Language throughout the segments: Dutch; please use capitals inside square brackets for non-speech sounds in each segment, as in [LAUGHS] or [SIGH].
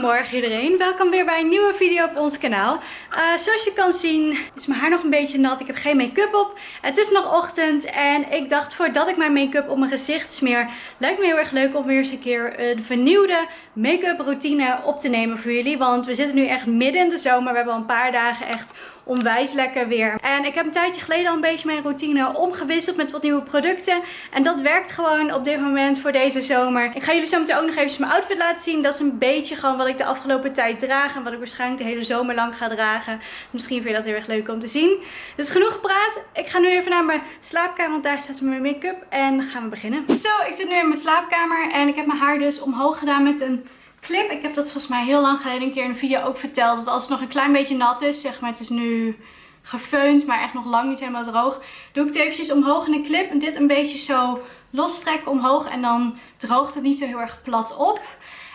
Goedemorgen iedereen, welkom weer bij een nieuwe video op ons kanaal. Uh, zoals je kan zien is mijn haar nog een beetje nat, ik heb geen make-up op. Het is nog ochtend en ik dacht voordat ik mijn make-up op mijn gezicht smeer, lijkt me heel erg leuk om weer eens een keer een vernieuwde make-up routine op te nemen voor jullie. Want we zitten nu echt midden in de zomer, we hebben al een paar dagen echt onwijs lekker weer. En ik heb een tijdje geleden al een beetje mijn routine omgewisseld met wat nieuwe producten. En dat werkt gewoon op dit moment voor deze zomer. Ik ga jullie zo meteen ook nog even mijn outfit laten zien. Dat is een beetje gewoon wat ik de afgelopen tijd draag. En wat ik waarschijnlijk de hele zomer lang ga dragen. Misschien vind je dat heel erg leuk om te zien. Dus genoeg gepraat. Ik ga nu even naar mijn slaapkamer. Want daar staat mijn make-up. En dan gaan we beginnen. Zo, ik zit nu in mijn slaapkamer. En ik heb mijn haar dus omhoog gedaan met een clip. Ik heb dat volgens mij heel lang geleden een keer in een video ook verteld. Dat als het nog een klein beetje nat is, zeg maar het is nu gefeund, maar echt nog lang niet helemaal droog. Doe ik het eventjes omhoog in een clip en dit een beetje zo lostrekken omhoog. En dan droogt het niet zo heel erg plat op.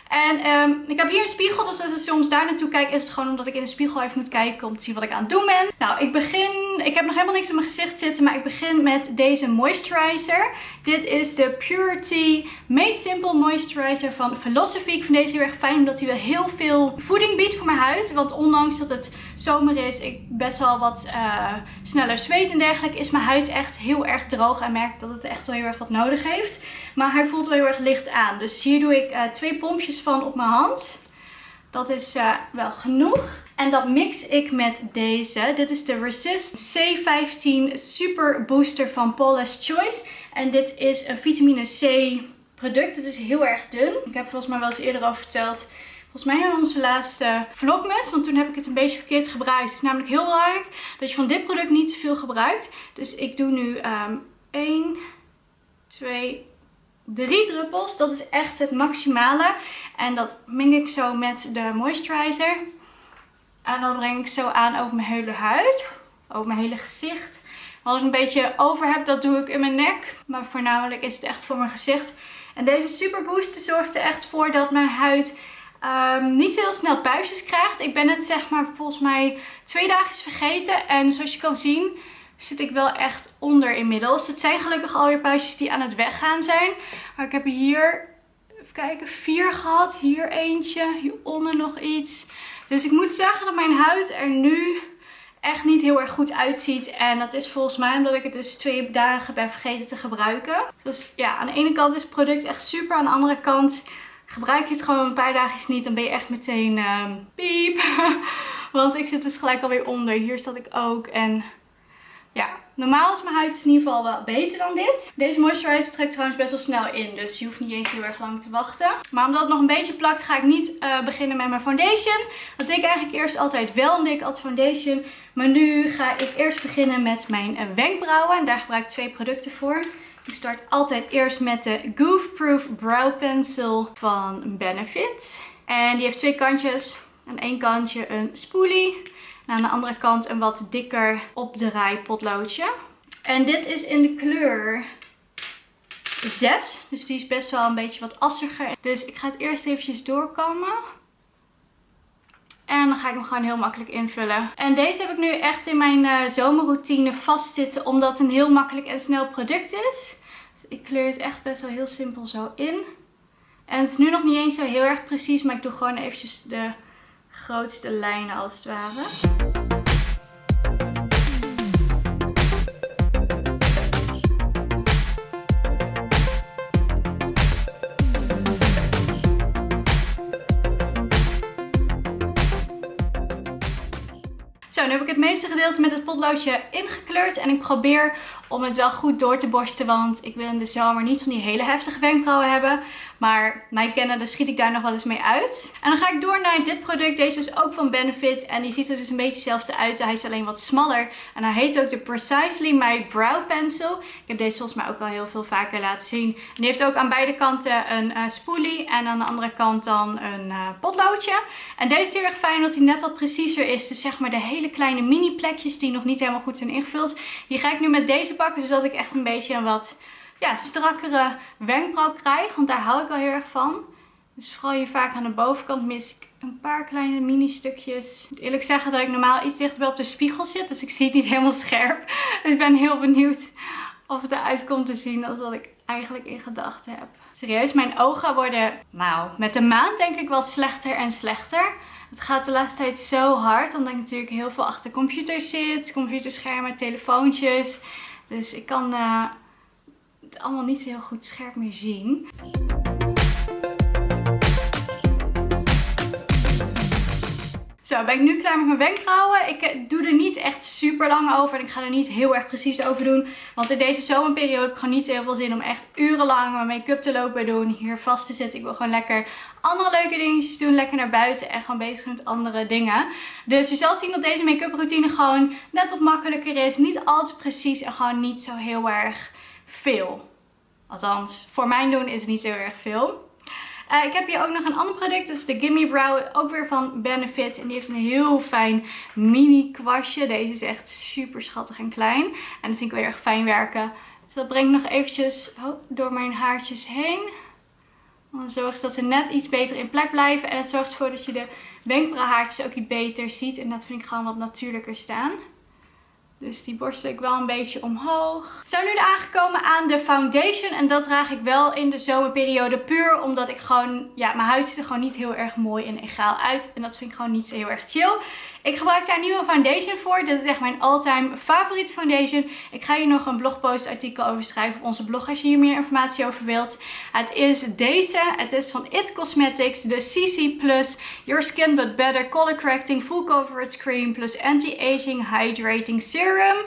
En um, ik heb hier een spiegel, dus als ik soms daar naartoe kijk is het gewoon omdat ik in de spiegel even moet kijken om te zien wat ik aan het doen ben. Nou, ik begin, ik heb nog helemaal niks op mijn gezicht zitten, maar ik begin met deze moisturizer. Dit is de Purity Made Simple Moisturizer van Philosophy. Ik vind deze heel erg fijn omdat hij wel heel veel voeding biedt voor mijn huid. Want ondanks dat het zomer is, ik best wel wat uh, sneller zweet en dergelijke, is mijn huid echt heel erg droog en merk dat het echt wel heel erg wat nodig heeft. Maar hij voelt wel heel erg licht aan. Dus hier doe ik uh, twee pompjes van op mijn hand. Dat is uh, wel genoeg. En dat mix ik met deze. Dit is de Resist C15 Super Booster van Paula's Choice. En dit is een vitamine C product. Het is heel erg dun. Ik heb volgens mij wel eens eerder over verteld. Volgens mij in onze laatste vlogmas. Want toen heb ik het een beetje verkeerd gebruikt. Het is namelijk heel belangrijk dat je van dit product niet te veel gebruikt. Dus ik doe nu um, 1, 2, drie druppels. Dat is echt het maximale. En dat meng ik zo met de moisturizer. En dan breng ik zo aan over mijn hele huid. Over mijn hele gezicht. Wat ik een beetje over heb, dat doe ik in mijn nek. Maar voornamelijk is het echt voor mijn gezicht. En deze Super Booster zorgt er echt voor dat mijn huid um, niet heel snel puistjes krijgt. Ik ben het zeg maar volgens mij twee dagen vergeten. En zoals je kan zien zit ik wel echt onder inmiddels. Het zijn gelukkig alweer puistjes die aan het weggaan zijn. Maar ik heb hier, even kijken, vier gehad. Hier eentje, hieronder nog iets. Dus ik moet zeggen dat mijn huid er nu echt niet heel erg goed uitziet. En dat is volgens mij omdat ik het dus twee dagen ben vergeten te gebruiken. Dus ja, aan de ene kant is het product echt super. Aan de andere kant gebruik je het gewoon een paar dagjes niet. Dan ben je echt meteen uh, piep. [LAUGHS] Want ik zit dus gelijk alweer onder. Hier zat ik ook. En ja, normaal is mijn huid dus in ieder geval wel beter dan dit. Deze moisturizer trekt trouwens best wel snel in. Dus je hoeft niet eens heel erg lang te wachten. Maar omdat het nog een beetje plakt ga ik niet uh, beginnen met mijn foundation. Dat deed ik eigenlijk eerst altijd wel. Deed ik foundation. Maar nu ga ik eerst beginnen met mijn eh, wenkbrauwen. En daar gebruik ik twee producten voor. Ik start altijd eerst met de Goof Proof Brow Pencil van Benefit. En die heeft twee kantjes. Aan één kantje een spoolie. En aan de andere kant een wat dikker opdraai potloodje. En dit is in de kleur 6. Dus die is best wel een beetje wat assiger. Dus ik ga het eerst eventjes doorkomen. En dan ga ik hem gewoon heel makkelijk invullen. En deze heb ik nu echt in mijn uh, zomerroutine vastzitten. Omdat het een heel makkelijk en snel product is. Dus ik kleur het echt best wel heel simpel zo in. En het is nu nog niet eens zo heel erg precies. Maar ik doe gewoon eventjes de grootste lijnen als het ware. Zo, nu heb ik het meeste gedeelte met het potloodje ingekleurd. En ik probeer om het wel goed door te borsten. Want ik wil in de zomer niet van die hele heftige wenkbrauwen hebben. Maar mij kennen, dus schiet ik daar nog wel eens mee uit. En dan ga ik door naar dit product. Deze is ook van Benefit. En die ziet er dus een beetje hetzelfde uit. Hij is alleen wat smaller. En hij heet ook de Precisely My Brow Pencil. Ik heb deze volgens mij ook al heel veel vaker laten zien. En die heeft ook aan beide kanten een uh, spoolie. En aan de andere kant dan een uh, potloodje. En deze is heel erg fijn omdat hij net wat preciezer is. Dus zeg maar de hele kleine mini plekjes die nog niet helemaal goed zijn ingevuld. Die ga ik nu met deze pakken. Zodat ik echt een beetje een wat ja, strakkere wenkbrauw krijg. Want daar hou ik wel heel erg van. Dus vooral hier vaak aan de bovenkant mis ik een paar kleine mini stukjes. Ik moet eerlijk zeggen dat ik normaal iets dichterbij op de spiegel zit. Dus ik zie het niet helemaal scherp. Dus ik ben heel benieuwd of het eruit komt te zien als wat ik eigenlijk in gedachten heb. Serieus, mijn ogen worden, nou, met de maand denk ik wel slechter en slechter. Het gaat de laatste tijd zo hard, omdat ik natuurlijk heel veel achter computers zit. Computerschermen, telefoontjes. Dus ik kan uh, allemaal niet zo heel goed scherp meer zien. Zo, ben ik nu klaar met mijn wenkbrauwen. Ik eh, doe er niet echt super lang over. En ik ga er niet heel erg precies over doen. Want in deze zomerperiode heb ik gewoon niet heel veel zin om echt urenlang mijn make-up te lopen doen. Hier vast te zitten. Ik wil gewoon lekker andere leuke dingetjes doen. Lekker naar buiten en gewoon bezig met andere dingen. Dus je zal zien dat deze make-up routine gewoon net wat makkelijker is. Niet altijd precies en gewoon niet zo heel erg veel. Althans, voor mijn doen is het niet zo erg veel. Uh, ik heb hier ook nog een ander product. Dat is de Gimme Brow. Ook weer van Benefit. En die heeft een heel fijn mini kwastje. Deze is echt super schattig en klein. En dat vind ik weer erg fijn werken. Dus dat breng ik nog eventjes oh, door mijn haartjes heen. Dan zorgt dat ze net iets beter in plek blijven. En het zorgt ervoor dat je de wenkbrauwhaartjes ook iets beter ziet. En dat vind ik gewoon wat natuurlijker staan. Dus die borstel ik wel een beetje omhoog. We zijn nu aangekomen aan de foundation. En dat draag ik wel in de zomerperiode puur omdat ik gewoon... Ja, mijn huid ziet er gewoon niet heel erg mooi en egaal uit. En dat vind ik gewoon niet zo heel erg chill. Ik gebruik daar een nieuwe foundation voor. Dit is echt mijn all-time favoriete foundation. Ik ga hier nog een blogpost artikel over schrijven op onze blog als je hier meer informatie over wilt. Het is deze. Het is van It Cosmetics. De CC Plus Your Skin But Better Color Correcting Full Coverage Cream plus Anti-Aging Hydrating Serum.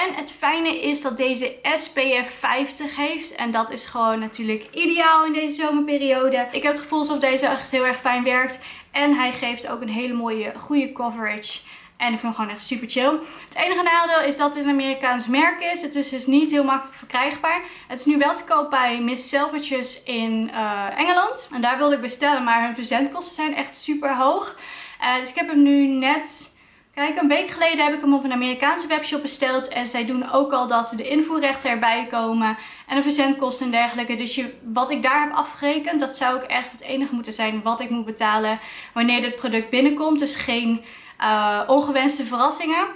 En het fijne is dat deze SPF 50 heeft. En dat is gewoon natuurlijk ideaal in deze zomerperiode. Ik heb het gevoel alsof deze echt heel erg fijn werkt. En hij geeft ook een hele mooie, goede coverage. En ik vind hem gewoon echt super chill. Het enige nadeel is dat het een Amerikaans merk is. Het is dus niet heel makkelijk verkrijgbaar. Het is nu wel te koop bij Miss Selvages in uh, Engeland. En daar wilde ik bestellen, maar hun verzendkosten zijn echt super hoog. Uh, dus ik heb hem nu net Kijk, een week geleden heb ik hem op een Amerikaanse webshop besteld. En zij doen ook al dat de invoerrechten erbij komen. En de verzendkosten en dergelijke. Dus je, wat ik daar heb afgerekend, dat zou ook echt het enige moeten zijn wat ik moet betalen wanneer dit product binnenkomt. Dus geen uh, ongewenste verrassingen.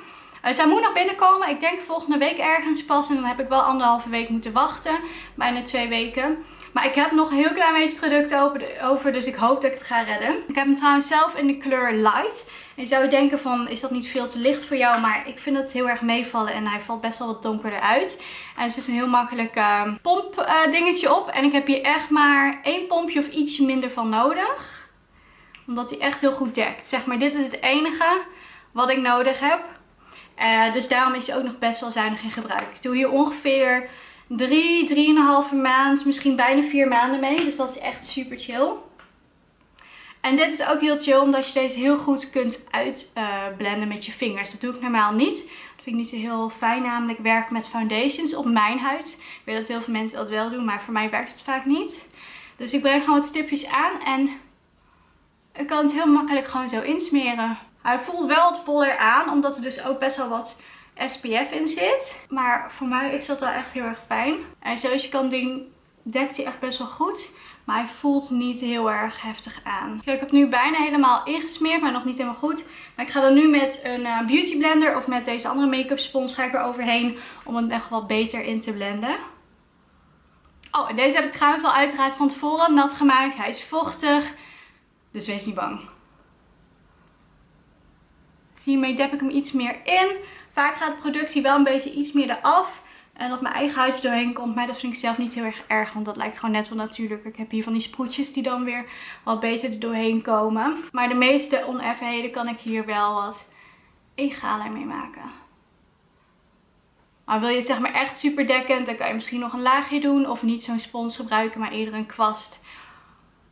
Uh, zij moet nog binnenkomen. Ik denk volgende week ergens pas. En dan heb ik wel anderhalve week moeten wachten. Bijna twee weken. Maar ik heb nog een heel klein beetje product over. Dus ik hoop dat ik het ga redden. Ik heb hem trouwens zelf in de kleur light. En je zou denken van, is dat niet veel te licht voor jou? Maar ik vind het heel erg meevallen en hij valt best wel wat donkerder uit. En er zit een heel makkelijk uh, pomp uh, dingetje op. En ik heb hier echt maar één pompje of ietsje minder van nodig. Omdat hij echt heel goed dekt. Zeg maar, dit is het enige wat ik nodig heb. Uh, dus daarom is hij ook nog best wel zuinig in gebruik. Ik doe hier ongeveer 3, 3,5 maand, misschien bijna 4 maanden mee. Dus dat is echt super chill. En dit is ook heel chill omdat je deze heel goed kunt uitblenden met je vingers. Dat doe ik normaal niet. Dat vind ik niet zo heel fijn namelijk werken met foundations op mijn huid. Ik weet dat heel veel mensen dat wel doen, maar voor mij werkt het vaak niet. Dus ik breng gewoon wat stipjes aan en ik kan het heel makkelijk gewoon zo insmeren. Hij voelt wel wat voller aan, omdat er dus ook best wel wat SPF in zit. Maar voor mij is dat wel echt heel erg fijn. En zoals je kan zien, dekt hij echt best wel goed. Maar hij voelt niet heel erg heftig aan. Kijk, ik heb nu bijna helemaal ingesmeerd, maar nog niet helemaal goed. Maar ik ga dan nu met een uh, beauty blender of met deze andere make-up spons ga ik er overheen. Om het echt wat beter in te blenden. Oh, en deze heb ik trouwens al uiteraard van tevoren nat gemaakt. Hij is vochtig. Dus wees niet bang. Hiermee dep ik hem iets meer in. Vaak gaat het product hier wel een beetje iets meer eraf. En dat mijn eigen huidje doorheen komt. Maar dat vind ik zelf niet heel erg erg. Want dat lijkt gewoon net wel natuurlijk. Ik heb hier van die sproetjes die dan weer wat beter er doorheen komen. Maar de meeste oneffenheden kan ik hier wel wat egaler mee maken. Maar wil je het zeg maar echt super dekkend, dan kan je misschien nog een laagje doen. Of niet zo'n spons gebruiken, maar eerder een kwast.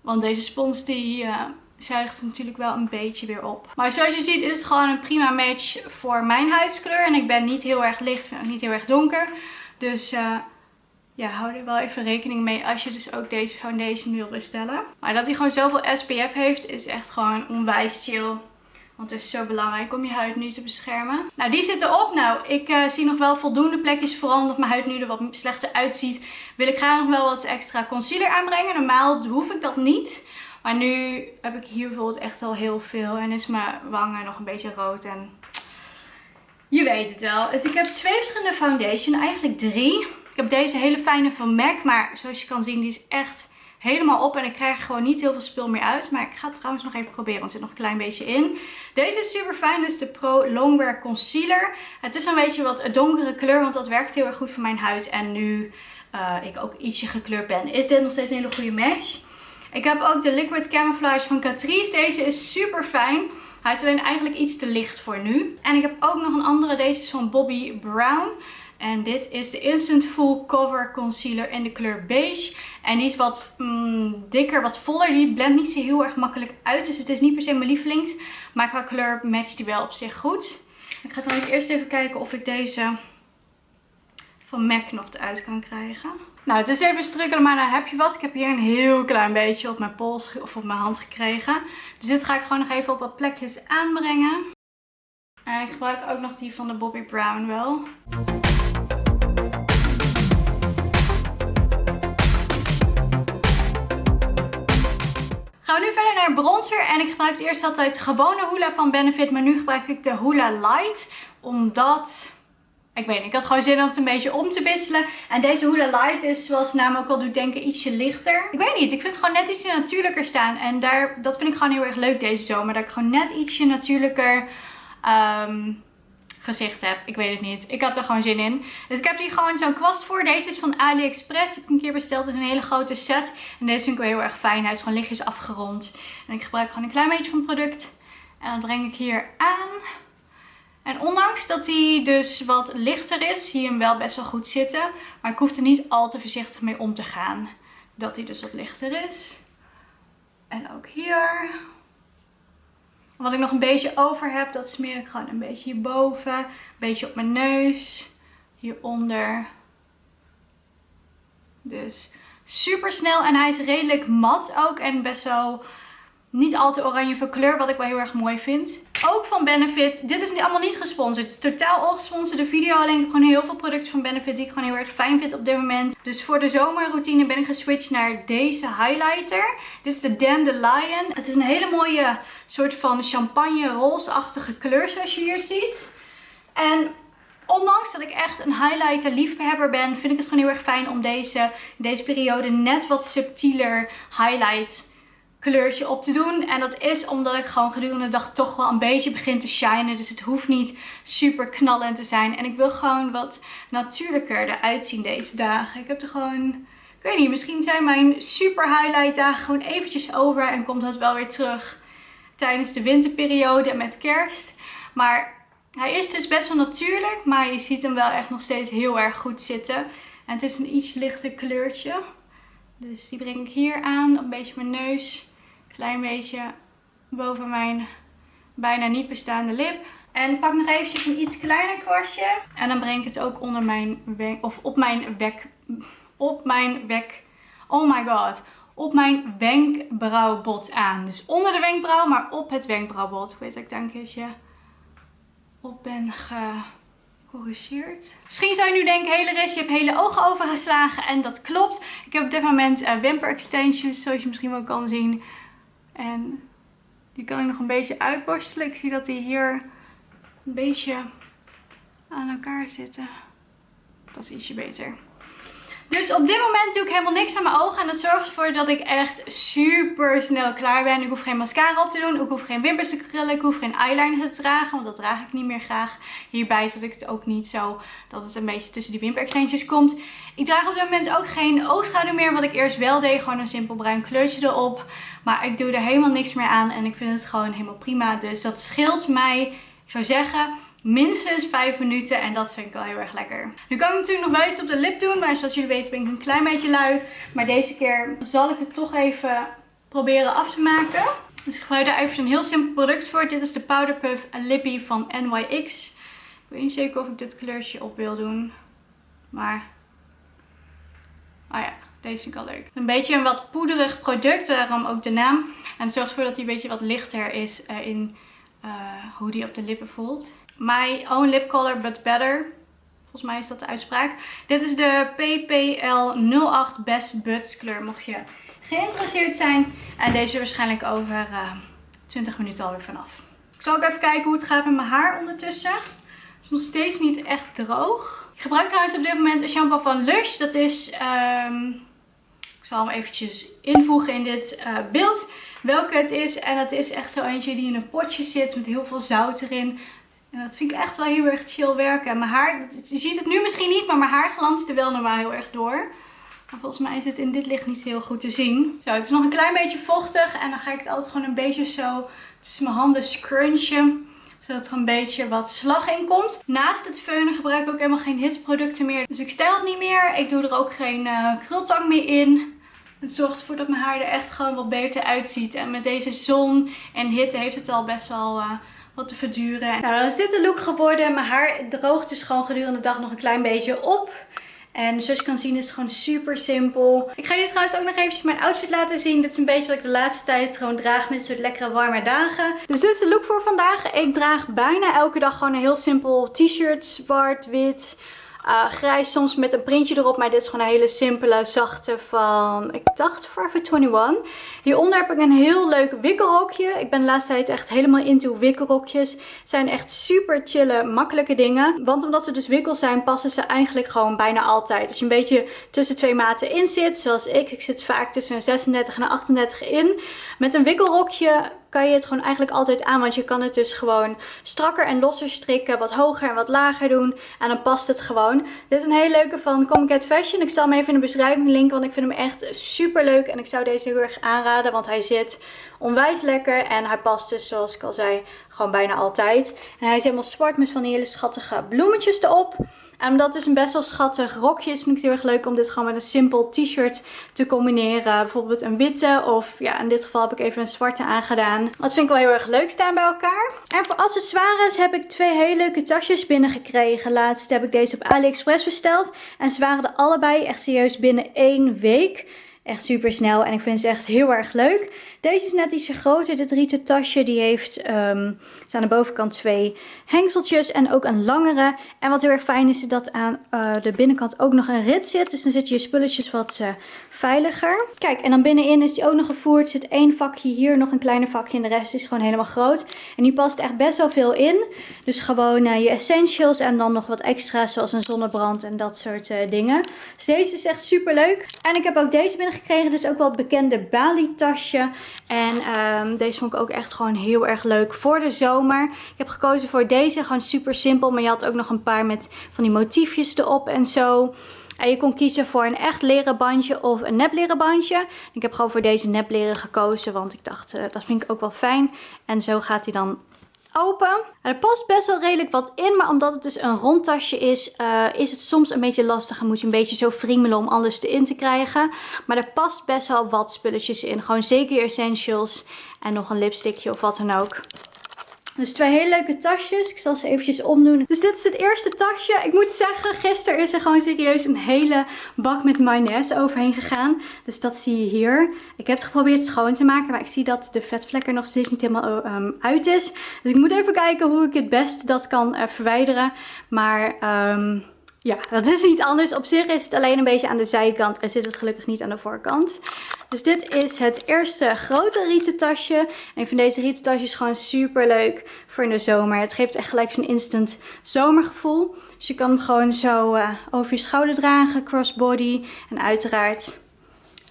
Want deze spons die uh, zuigt natuurlijk wel een beetje weer op. Maar zoals je ziet is het gewoon een prima match voor mijn huidskleur. En ik ben niet heel erg licht, en ook niet heel erg donker. Dus uh, ja, hou er wel even rekening mee als je dus ook deze foundation wil bestellen. Maar dat hij gewoon zoveel SPF heeft is echt gewoon onwijs chill. Want het is zo belangrijk om je huid nu te beschermen. Nou, die zit erop. Nou, ik uh, zie nog wel voldoende plekjes. Vooral omdat mijn huid nu er wat slechter uitziet. Wil ik graag nog wel wat extra concealer aanbrengen. Normaal hoef ik dat niet. Maar nu heb ik hier bijvoorbeeld echt al heel veel. En is mijn wangen nog een beetje rood. En je weet het wel. Dus ik heb twee verschillende foundation. Eigenlijk drie. Ik heb deze hele fijne van MAC. Maar zoals je kan zien, die is echt helemaal op. En ik krijg gewoon niet heel veel spul meer uit. Maar ik ga het trouwens nog even proberen. Want er zit nog een klein beetje in. Deze is super fijn. Dit is de Pro Longwear Concealer. Het is een beetje wat donkere kleur. Want dat werkt heel erg goed voor mijn huid. En nu uh, ik ook ietsje gekleurd ben, is dit nog steeds een hele goede match. Ik heb ook de Liquid Camouflage van Catrice. Deze is super fijn. Hij is alleen eigenlijk iets te licht voor nu. En ik heb ook nog een andere. Deze is van Bobbi Brown. En dit is de Instant Full Cover Concealer in de kleur beige. En die is wat mm, dikker, wat voller. Die blendt niet zo heel erg makkelijk uit. Dus het is niet per se mijn lievelings. Maar qua kleur matcht die wel op zich goed. Ik ga trouwens eerst even kijken of ik deze van MAC nog eruit kan krijgen. Nou, het is even strukkelen, maar dan heb je wat. Ik heb hier een heel klein beetje op mijn pols of op mijn hand gekregen. Dus dit ga ik gewoon nog even op wat plekjes aanbrengen. En ik gebruik ook nog die van de Bobbi Brown wel. Gaan we nu verder naar bronzer. En ik gebruik eerst altijd gewone Hoola van Benefit. Maar nu gebruik ik de Hoola Light. Omdat ik weet niet, ik had gewoon zin om het een beetje om te wisselen. En deze Huda Light is, zoals ook al doet denken, ietsje lichter. Ik weet niet, ik vind het gewoon net ietsje natuurlijker staan. En daar, dat vind ik gewoon heel erg leuk deze zomer. Dat ik gewoon net ietsje natuurlijker um, gezicht heb. Ik weet het niet. Ik heb er gewoon zin in. Dus ik heb hier gewoon zo'n kwast voor. Deze is van AliExpress. Die heb ik een keer besteld. Het is een hele grote set. En deze vind ik wel heel erg fijn. Hij is gewoon lichtjes afgerond. En ik gebruik gewoon een klein beetje van het product. En dat breng ik hier aan. En ondanks dat hij dus wat lichter is, zie je hem wel best wel goed zitten. Maar ik hoef er niet al te voorzichtig mee om te gaan. Dat hij dus wat lichter is. En ook hier. Wat ik nog een beetje over heb, dat smeer ik gewoon een beetje hierboven. Een beetje op mijn neus. Hieronder. Dus super snel. En hij is redelijk mat ook. En best wel niet al te oranje van kleur, wat ik wel heel erg mooi vind. Ook van Benefit. Dit is allemaal niet gesponsord. Het is totaal ongesponsorde video. Alleen ik gewoon heel veel producten van Benefit die ik gewoon heel erg fijn vind op dit moment. Dus voor de zomerroutine ben ik geswitcht naar deze highlighter. Dit is de Dandelion. Het is een hele mooie soort van champagne roze-achtige kleur zoals je hier ziet. En Ondanks dat ik echt een highlighter liefhebber ben, vind ik het gewoon heel erg fijn om deze, deze periode net wat subtieler highlight kleurtje op te doen. En dat is omdat ik gewoon gedurende de dag toch wel een beetje begin te shinen. Dus het hoeft niet super knallend te zijn. En ik wil gewoon wat natuurlijker eruit zien deze dagen. Ik heb er gewoon... Ik weet niet, misschien zijn mijn super highlight dagen gewoon eventjes over. En komt dat wel weer terug tijdens de winterperiode met kerst. Maar hij is dus best wel natuurlijk. Maar je ziet hem wel echt nog steeds heel erg goed zitten. En het is een iets lichter kleurtje. Dus die breng ik hier aan, een beetje mijn neus klein beetje boven mijn bijna niet bestaande lip. En pak nog eventjes een iets kleiner kwastje. En dan breng ik het ook onder mijn wenk, of op mijn wek, op mijn wek, oh my god, op mijn wenkbrauwbot aan. Dus onder de wenkbrauw, maar op het wenkbrauwbot. Ik weet dat ik daar een keertje op ben gecorrigeerd. Misschien zou je nu denken, hele rest, je hebt hele ogen overgeslagen. En dat klopt. Ik heb op dit moment uh, wimper extensions, zoals je misschien wel kan zien. En die kan ik nog een beetje uitborstelen. Ik zie dat die hier een beetje aan elkaar zitten. Dat is ietsje beter. Dus op dit moment doe ik helemaal niks aan mijn ogen. En dat zorgt ervoor dat ik echt super snel klaar ben. Ik hoef geen mascara op te doen. Ik hoef geen wimpers te krullen. Ik hoef geen eyeliner te dragen. Want dat draag ik niet meer graag. Hierbij zodat ik het ook niet zo dat het een beetje tussen die wimperextensions komt. Ik draag op dit moment ook geen oogschaduw meer. Wat ik eerst wel deed. Gewoon een simpel bruin kleurtje erop. Maar ik doe er helemaal niks meer aan. En ik vind het gewoon helemaal prima. Dus dat scheelt mij, ik zou zeggen minstens 5 minuten. En dat vind ik wel heel erg lekker. Nu kan ik natuurlijk nog wel iets op de lip doen. Maar zoals jullie weten ben ik een klein beetje lui. Maar deze keer zal ik het toch even proberen af te maken. Dus ik gebruik daar even een heel simpel product voor. Dit is de Powder Puff Lippy van NYX. Ik weet niet zeker of ik dit kleurtje op wil doen. Maar... Oh ja, deze vind ik al leuk. Een beetje een wat poederig product, daarom ook de naam. En het zorgt ervoor dat hij een beetje wat lichter is uh, in uh, hoe die op de lippen voelt. My Own Lip Color But Better. Volgens mij is dat de uitspraak. Dit is de PPL 08 Best Buds kleur. Mocht je geïnteresseerd zijn. En deze waarschijnlijk over uh, eh, 20 minuten alweer vanaf. Ik zal ook even kijken hoe het gaat met mijn haar ondertussen. is nog steeds niet echt droog. Ik gebruik trouwens op dit moment een shampoo van Lush. Dat is, um, ik zal hem eventjes invoegen in dit uh, beeld welke het is. En dat is echt zo eentje die in een potje zit met heel veel zout erin. En dat vind ik echt wel heel erg chill werken. En mijn haar, je ziet het nu misschien niet, maar mijn haar glanst er wel normaal heel erg door. Maar volgens mij is het in dit licht niet heel goed te zien. Zo, het is nog een klein beetje vochtig. En dan ga ik het altijd gewoon een beetje zo tussen mijn handen scrunchen zodat er een beetje wat slag in komt. Naast het feunen gebruik ik ook helemaal geen hitteproducten meer. Dus ik stijl het niet meer. Ik doe er ook geen uh, krultang meer in. Het zorgt ervoor dat mijn haar er echt gewoon wat beter uitziet. En met deze zon en hitte heeft het al best wel... Uh, wat te verduren. Nou, dan is dit de look geworden. Mijn haar droogt dus gewoon gedurende de dag nog een klein beetje op. En zoals je kan zien is het gewoon super simpel. Ik ga jullie trouwens ook nog eventjes mijn outfit laten zien. Dit is een beetje wat ik de laatste tijd gewoon draag met soort lekkere warme dagen. Dus dit is de look voor vandaag. Ik draag bijna elke dag gewoon een heel simpel t-shirt. Zwart, wit, uh, grijs soms met een printje erop. Maar dit is gewoon een hele simpele, zachte van, ik dacht Forever 21. Hieronder heb ik een heel leuk wikkelrokje. Ik ben de laatste tijd echt helemaal into wikkelrokjes. Zijn echt super chille, makkelijke dingen. Want omdat ze dus wikkel zijn, passen ze eigenlijk gewoon bijna altijd. Als je een beetje tussen twee maten in zit, zoals ik. Ik zit vaak tussen een 36 en een 38 in. Met een wikkelrokje kan je het gewoon eigenlijk altijd aan. Want je kan het dus gewoon strakker en losser strikken. Wat hoger en wat lager doen. En dan past het gewoon. Dit is een hele leuke van Comic Fashion. Ik zal hem even in de beschrijving linken. Want ik vind hem echt super leuk. En ik zou deze heel erg aanraden. Want hij zit onwijs lekker. En hij past dus zoals ik al zei gewoon bijna altijd. En hij is helemaal zwart met van die hele schattige bloemetjes erop. En omdat het een best wel schattig rokje is, vind ik het heel erg leuk om dit gewoon met een simpel t-shirt te combineren. Bijvoorbeeld een witte of ja, in dit geval heb ik even een zwarte aangedaan. Dat vind ik wel heel erg leuk staan bij elkaar. En voor accessoires heb ik twee hele leuke tasjes binnengekregen. Laatst heb ik deze op AliExpress besteld. En ze waren er allebei echt serieus binnen één week. Echt super snel en ik vind ze echt heel erg leuk. Deze is net ietsje groter, dit rieten tasje. Die heeft um, aan de bovenkant twee hengseltjes en ook een langere. En wat heel erg fijn is, dat aan uh, de binnenkant ook nog een rit zit. Dus dan zit je spulletjes wat uh, veiliger. Kijk, en dan binnenin is die ook nog gevoerd. Er zit één vakje hier, nog een kleiner vakje en de rest is gewoon helemaal groot. En die past echt best wel veel in. Dus gewoon uh, je essentials en dan nog wat extra's zoals een zonnebrand en dat soort dingen. Dus deze is echt super leuk. En ik heb ook deze binnen gekregen. Dus ook wel het bekende Bali tasje. En um, deze vond ik ook echt gewoon heel erg leuk voor de zomer. Ik heb gekozen voor deze. Gewoon super simpel. Maar je had ook nog een paar met van die motiefjes erop en zo. En je kon kiezen voor een echt leren bandje of een nep leren bandje. Ik heb gewoon voor deze nep leren gekozen. Want ik dacht, uh, dat vind ik ook wel fijn. En zo gaat hij dan open. er past best wel redelijk wat in, maar omdat het dus een rondtasje is, uh, is het soms een beetje lastig. En moet je een beetje zo friemelen om alles erin te krijgen. Maar er past best wel wat spulletjes in. Gewoon zeker essentials en nog een lipstickje of wat dan ook. Dus twee hele leuke tasjes. Ik zal ze eventjes omdoen. Dus dit is het eerste tasje. Ik moet zeggen, gisteren is er gewoon serieus een hele bak met mayonaise overheen gegaan. Dus dat zie je hier. Ik heb het geprobeerd schoon te maken, maar ik zie dat de vetvlek er nog steeds niet helemaal um, uit is. Dus ik moet even kijken hoe ik het best dat kan uh, verwijderen. Maar... Um, ja, dat is niet anders. Op zich is het alleen een beetje aan de zijkant en zit het gelukkig niet aan de voorkant. Dus dit is het eerste grote rieten tasje. En ik vind deze rieten tasjes gewoon super leuk voor in de zomer. Het geeft echt gelijk zo'n instant zomergevoel. Dus je kan hem gewoon zo uh, over je schouder dragen, crossbody. En uiteraard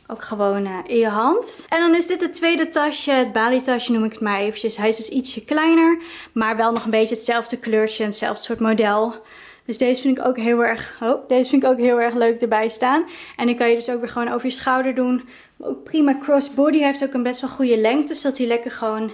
ook gewoon uh, in je hand. En dan is dit het tweede tasje, het Bali tasje noem ik het maar eventjes. Hij is dus ietsje kleiner, maar wel nog een beetje hetzelfde kleurtje en hetzelfde soort model. Dus deze vind ik ook heel erg, oh, deze vind ik ook heel erg leuk erbij staan. En die kan je dus ook weer gewoon over je schouder doen. Ook prima crossbody. Hij heeft ook een best wel goede lengte, zodat hij lekker gewoon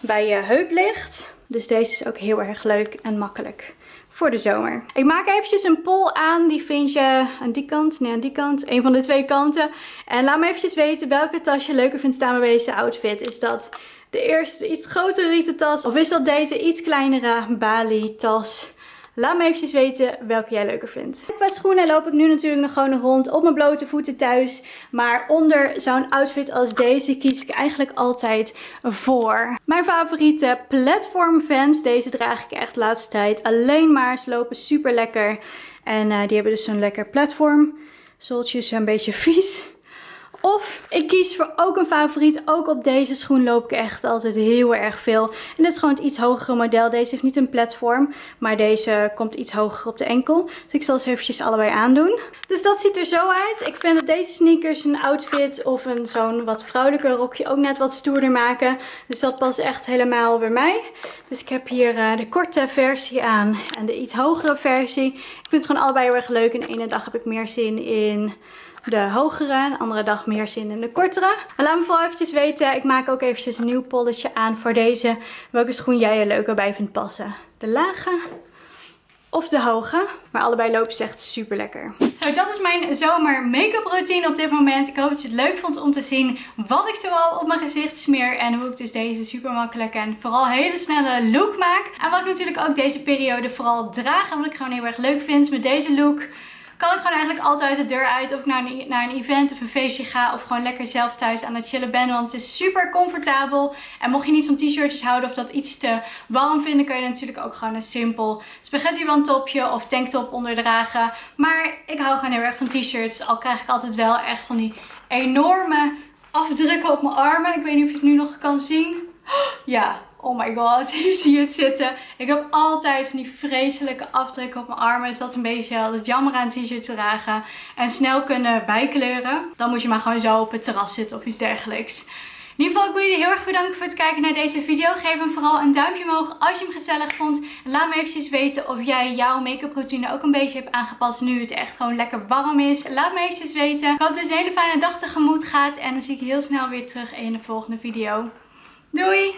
bij je heup ligt. Dus deze is ook heel erg leuk en makkelijk voor de zomer. Ik maak eventjes een poll aan. Die vind je aan die kant. Nee, aan die kant. Een van de twee kanten. En laat me eventjes weten welke tas je leuker vindt staan bij deze outfit. Is dat de eerste iets grotere rieten tas? Of is dat deze iets kleinere Bali tas? Laat me eventjes weten welke jij leuker vindt. Qua schoenen loop ik nu natuurlijk nog gewoon rond op mijn blote voeten thuis. Maar onder zo'n outfit als deze kies ik eigenlijk altijd voor. Mijn favoriete platform fans. Deze draag ik echt de laatste tijd alleen maar. Ze lopen super lekker. En uh, die hebben dus zo'n lekker platform. Zooltjes een beetje vies Of ik kies voor ook een favoriet. Ook op deze schoen loop ik echt altijd heel erg veel. En dit is gewoon het iets hogere model. Deze heeft niet een platform. Maar deze komt iets hoger op de enkel. Dus ik zal ze eventjes allebei aandoen. Dus dat ziet er zo uit. Ik vind dat deze sneakers een outfit of een zo'n wat vrouwelijke rokje ook net wat stoerder maken. Dus dat past echt helemaal bij mij. Dus ik heb hier uh, de korte versie aan en de iets hogere versie. Ik vind het gewoon allebei heel erg leuk. En de ene dag heb ik meer zin in de hogere. De andere dag meer zin in de kortere. Laat me vooral eventjes weten. Ik maak ook eventjes een nieuw polletje aan voor deze. Welke schoen jij er leuker bij vindt passen. De lage of de hoge. Maar allebei lopen ze echt super lekker. Zo, dat is mijn zomer make-up routine op dit moment. Ik hoop dat je het leuk vond om te zien wat ik zoal op mijn gezicht smeer. En hoe ik dus deze super makkelijke en vooral hele snelle look maak. En wat ik natuurlijk ook deze periode vooral draag. En wat ik gewoon heel erg leuk vind met deze look kan ik gewoon eigenlijk altijd de deur uit. Of ik naar een, naar een event of een feestje ga. Of gewoon lekker zelf thuis aan het chillen ben. Want het is super comfortabel. En mocht je niet van t-shirtjes houden of dat iets te warm vinden. Kun je natuurlijk ook gewoon een simpel spaghetti topje of tanktop onderdragen. Maar ik hou gewoon heel erg van t-shirts. Al krijg ik altijd wel echt van die enorme afdrukken op mijn armen. Ik weet niet of je het nu nog kan zien. [GASPS] Ja, Oh my god, [LAUGHS] je het zitten. Ik heb altijd die vreselijke afdrukken op mijn armen. Dus dat is een beetje het jammer aan t-shirt dragen. En snel kunnen bijkleuren. Dan moet je maar gewoon zo op het terras zitten of iets dergelijks. In ieder geval, ik wil jullie heel erg bedanken voor het kijken naar deze video. Geef hem vooral een duimpje omhoog als je hem gezellig vond. En laat me eventjes weten of jij jouw make-up routine ook een beetje hebt aangepast nu het echt gewoon lekker warm is. Laat me eventjes weten. Ik hoop dat het een hele fijne dag tegemoet gaat. En dan zie ik je heel snel weer terug in de volgende video. Doei!